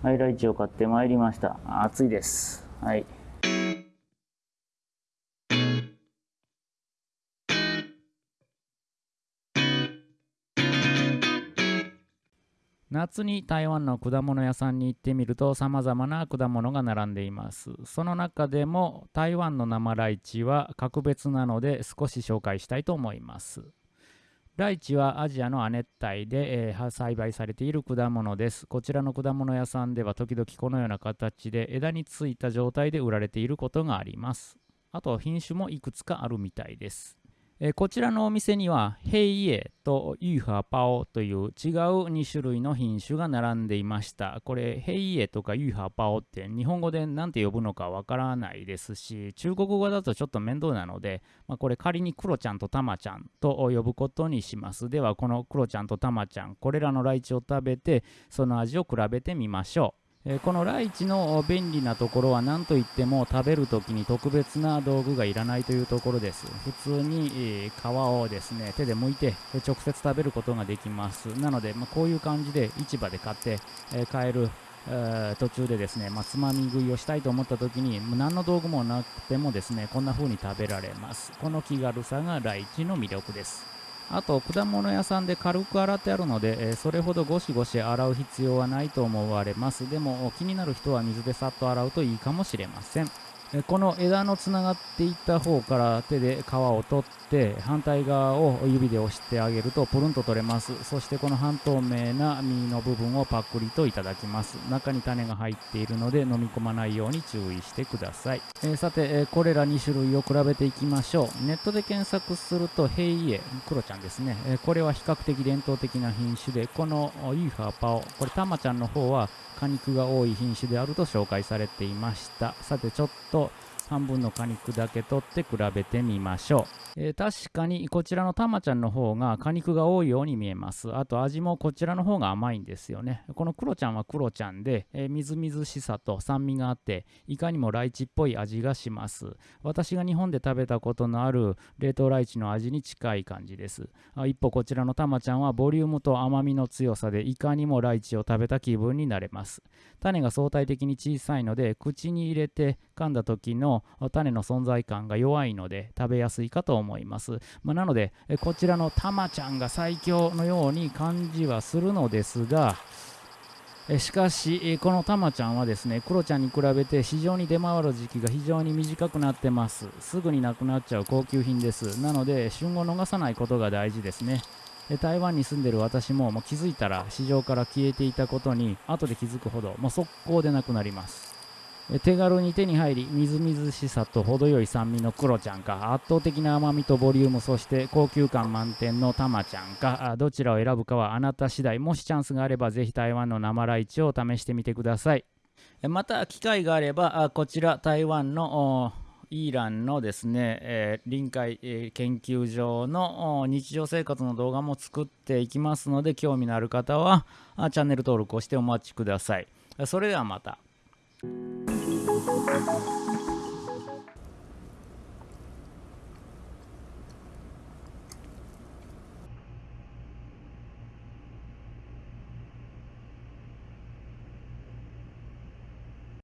はい、ライチを買ってまいりました。暑いです。はい。夏に台湾の果物屋さんに行ってみると様々な果物が並んでいます。その中でも台湾の生ライチは格別なので少し紹介したいと思います。ライチはアジアの亜熱帯で、えー、栽培されている果物です。こちらの果物屋さんでは時々このような形で枝についた状態で売られていることがあります。あと品種もいくつかあるみたいです。えこちらのお店にはヘイエとユーハパオという違う2種類の品種が並んでいました。これヘイエとかユーハパオって日本語で何て呼ぶのかわからないですし中国語だとちょっと面倒なので、まあ、これ仮にクロちゃんとタマちゃんと呼ぶことにします。ではこのクロちゃんとタマちゃんこれらのライチを食べてその味を比べてみましょう。えこのライチの便利なところは何といっても食べるときに特別な道具がいらないというところです。普通に、皮をですね手で剥いて直接食べることができます。なので、まあ、こういう感じで市場で買って、え買える途中でですね、まあ、つまみ食いをしたいと思った時に何の道具もなくてもですねこんな風に食べられます。この気軽さがライチの魅力です。あと果物屋さんで軽く洗ってあるので、えそれほどゴシゴシ洗う必要はないと思われます。でも気になる人は水でさっと洗うといいかもしれません。この枝のつながっていた方から手で皮を取って反対側を指で押してあげるとプルンと取れます。そしてこの半透明な実の部分をパクリといただきます。中に種が入っているので飲み込まないように注意してください、えー、さて、えー、これら2種類を比べていきましょう。ネットで検索するとヘイエクロちゃんですね、えー、これは比較的伝統的な品種でこのユーファーパオこれタマちゃんの方は果肉が多い品種であると紹介されていました。さてちょっと esto 半分の果肉だけ取って比べてみましょうえー、確かにこちらのたまちゃんの方が果肉が多いように見えます。あと味もこちらの方が甘いんですよね。このクロちゃんはクロちゃんで、えー、みずみずしさと酸味があって、いかにもライチっぽい味がします。私が日本で食べたことのある冷凍ライチの味に近い感じです。あ一方こちらのたまちゃんはボリュームと甘みの強さでいかにもライチを食べた気分になれます。種が相対的に小さいので口に入れて噛んだ時の種の存在感が弱いので食べやすいかと思います。ま。あ、なので、こちらのたまちゃんが最強のように感じはするのですが、しかし、このたまちゃんはですね、クロちゃんに比べて市場に出回る時期が非常に短くなってます。すぐになくなっちゃう高級品です。なので、旬を逃さないことが大事ですね。台湾に住んでる私ももう気づいたら市場から消えていたことに後で気づくほどもう速攻でなくなります。手軽に手に入りみずみずしさと程よい酸味のクロちゃんか圧倒的な甘みとボリュームそして高級感満点のタマちゃんかどちらを選ぶかはあなた次第。もしチャンスがあればぜひ台湾の生ライチを試してみてください。また機会があればこちら台湾のイーランのですね、えー、臨海、えー、研究所の日常生活の動画も作っていきますので興味のある方はチャンネル登録をしてお待ちください。それではまた。thank you